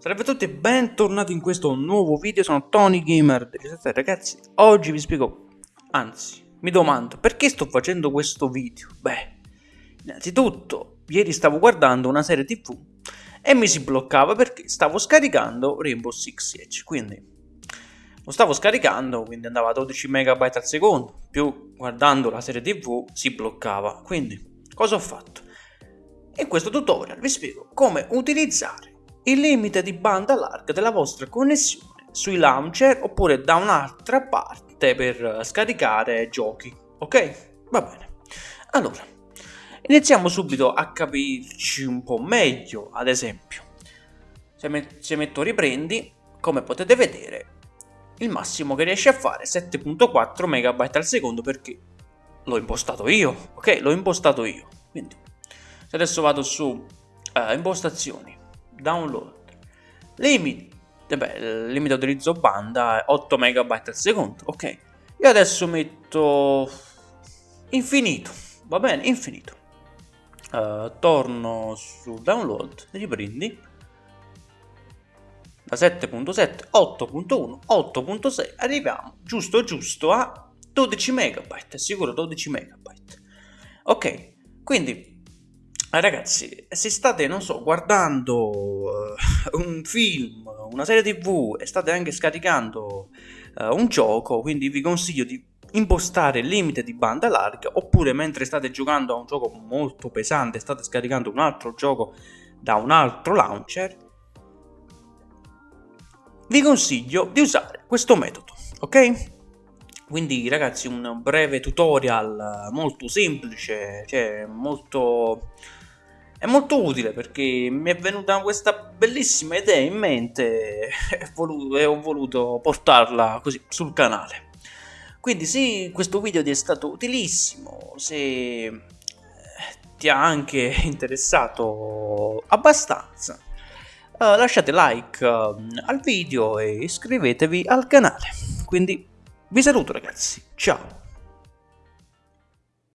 Salve a tutti e bentornati in questo nuovo video, sono Tony Gamer 17 ragazzi, oggi vi spiego, anzi, mi domando, perché sto facendo questo video? Beh, innanzitutto, ieri stavo guardando una serie tv e mi si bloccava perché stavo scaricando Rainbow Six Siege, quindi lo stavo scaricando, quindi andava a 12 MB al secondo, più guardando la serie tv si bloccava, quindi cosa ho fatto? In questo tutorial vi spiego come utilizzare il limite di banda larga della vostra connessione sui launcher oppure da un'altra parte per scaricare giochi, ok? Va bene. Allora, iniziamo subito a capirci un po' meglio, ad esempio. Se, met se metto riprendi, come potete vedere, il massimo che riesce a fare è 7.4 MB al secondo perché l'ho impostato io, ok? L'ho impostato io. Quindi, se adesso vado su uh, impostazioni, download. Limit beh, il limite utilizzo banda è 8 MB al secondo ok. Io adesso metto infinito va bene infinito. Uh, torno su download riprendi. Da 7.7 8.1 8.6 arriviamo giusto giusto a 12 MB sicuro 12 MB ok quindi ragazzi, se state, non so, guardando uh, un film, una serie tv e state anche scaricando uh, un gioco, quindi vi consiglio di impostare il limite di banda larga oppure mentre state giocando a un gioco molto pesante, state scaricando un altro gioco da un altro launcher, vi consiglio di usare questo metodo, ok? Quindi ragazzi un breve tutorial molto semplice, cioè molto è molto utile perché mi è venuta questa bellissima idea in mente e ho voluto portarla così sul canale. Quindi se questo video ti è stato utilissimo, se eh, ti ha anche interessato abbastanza, uh, lasciate like uh, al video e iscrivetevi al canale. Quindi vi saluto ragazzi, ciao!